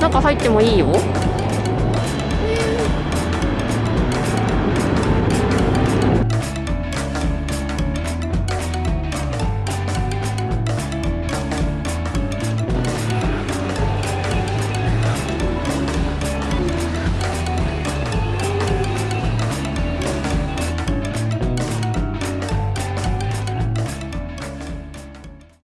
中入ってもいいよ。